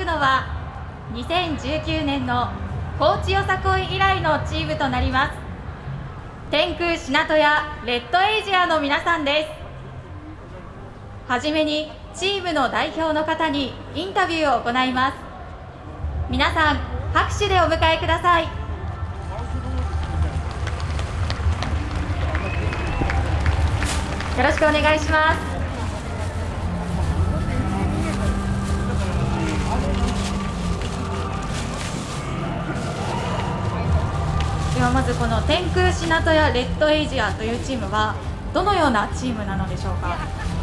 くのは2019年の高知よさこい以来のチームとなります。天空品戸やレッドエイジアの皆さんです。はじめにチームの代表の方にインタビューを行います。皆さん拍手でお迎えください。よろしくお願いします。まずこの天空品戸やレッドエイジアというチームはどのようなチームなのでしょうか？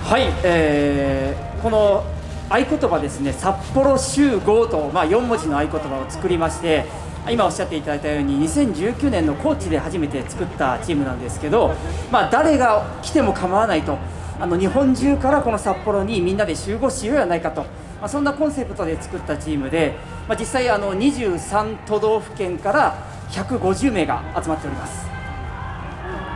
はい、えー、この合言葉ですね札幌集合と、まあ、4文字の合言葉を作りまして今おっしゃっていただいたように2019年の高知で初めて作ったチームなんですけど、まあ、誰が来ても構わないとあの日本中からこの札幌にみんなで集合しようやないかと、まあ、そんなコンセプトで作ったチームで、まあ、実際あの23都道府県から150名が集まっております。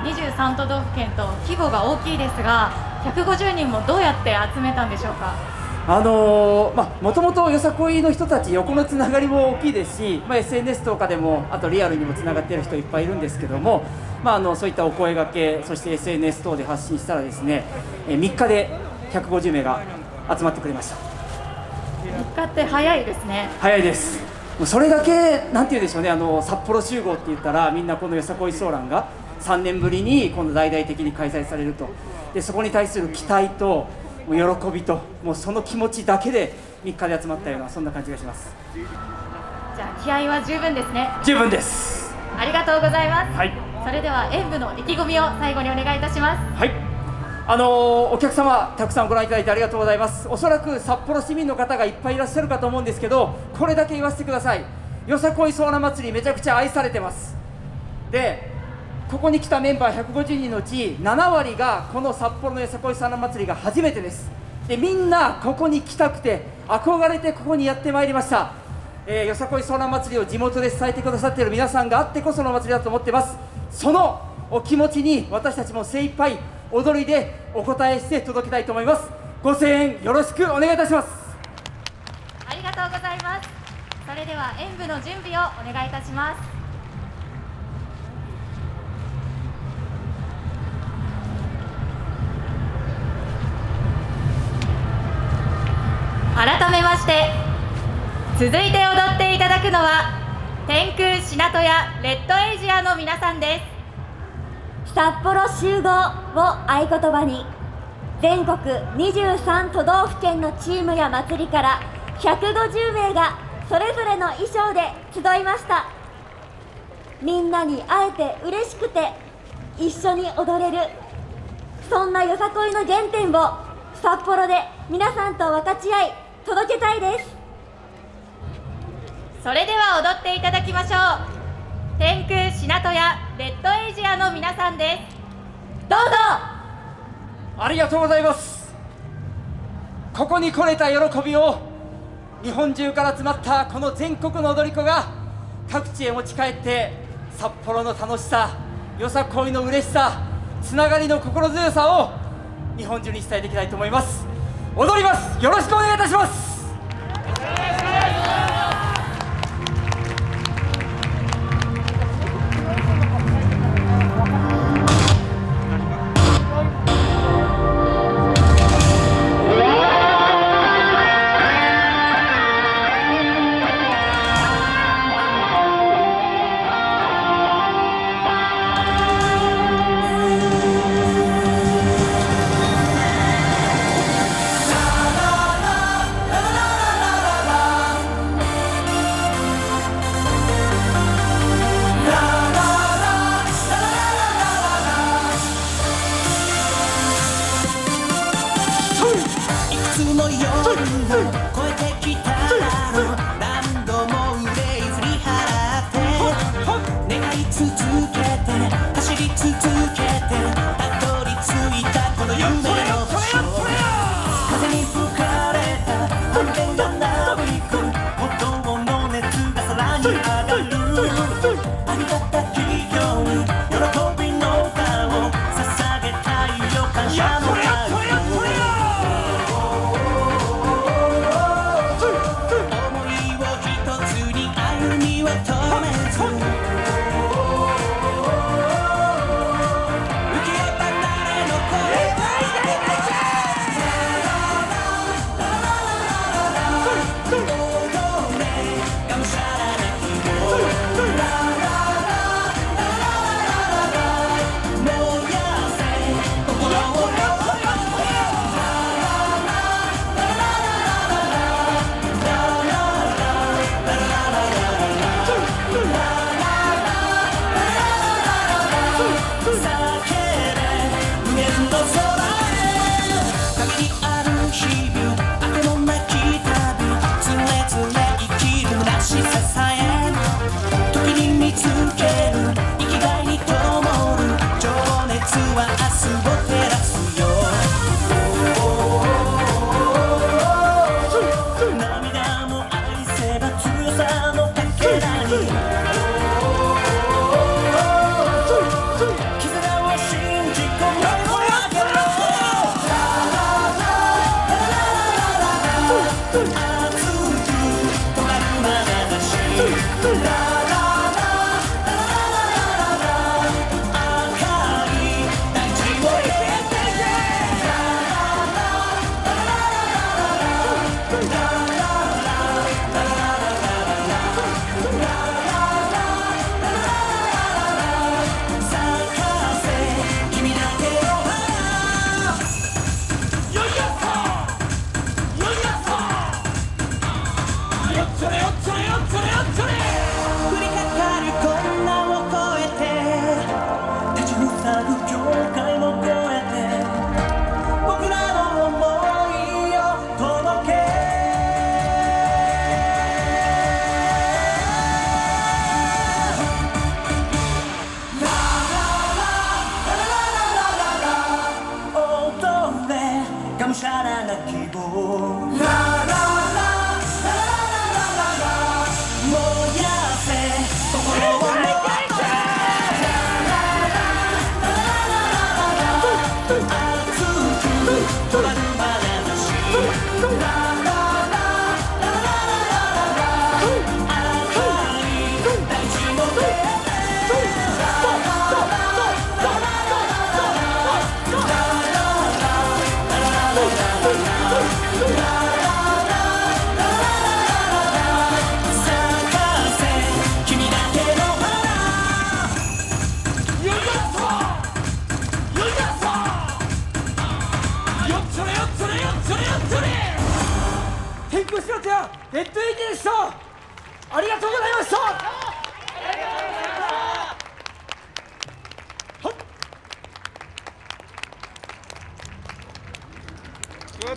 23都道府県と規模が大きいですが150人もどうやって集めたんでしょうか？あのー、まあ、もともとよさこいの人たち横のつながりも大きいですし、まあ、SNS とかでもあとリアルにもつながっている人いっぱいいるんですけども、まあ、あのそういったお声がけそして SNS 等で発信したらですね、え3日で150名が集まってくれました。3日って早いですね。早いですそれだけなんて言うでしょうねあの札幌集合って言ったらみんなこのよさこいソーランが3年ぶりに今度大々的に開催されると。でそこに対する期待と喜びともうその気持ちだけで3日で集まったようなそんな感じがします。じゃあ気合は十分ですね。十分です。ありがとうございます、はい、それでは演舞の意気込みを最後にお願いいたします。はいあのお客様たくさんご覧いただいてありがとうございます。おそらく札幌市民の方がいっぱいいらっしゃるかと思うんですけどこれだけ言わせてください。よさこいソーナ祭りめちゃくちゃ愛されてます。でここに来たメンバー150人のうち7割がこの札幌のよさこいソーナ祭りが初めてです。でみんなここに来たくて憧れてここにやってまいりました。えー、よさこいソーナ祭りを地元で伝えてくださっている皆さんがあってこその祭りだと思ってます。そのお気持ちに私たちも精一杯踊りでお答えして届けたいと思います。ご声援よろしくお願いいたします。ありがとうございます。それでは演舞の準備をお願いいたします。改めまして続いて踊っていただくのは天空品戸やレッドエイジアの皆さんです。札幌集合を合言葉に全国23都道府県のチームや祭りから150名がそれぞれの衣装で集いました。みんなに会えて嬉しくて一緒に踊れるそんなよさこいの原点を札幌で皆さんと分かち合い届けたいです。それでは踊っていただきましょう。天空品戸やレッドエイジアの皆さんです。どうぞ。ありがとうございます。ここに来れた喜びを日本中から集まったこの全国の踊り子が各地へ持ち帰って札幌の楽しさよさこいの嬉しさつながりの心強さを日本中に伝えていきたいと思います。踊ります。よろしくお願いいたします。の夜を越えて Good night. っつれよっつれよっつれよっつれ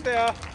there.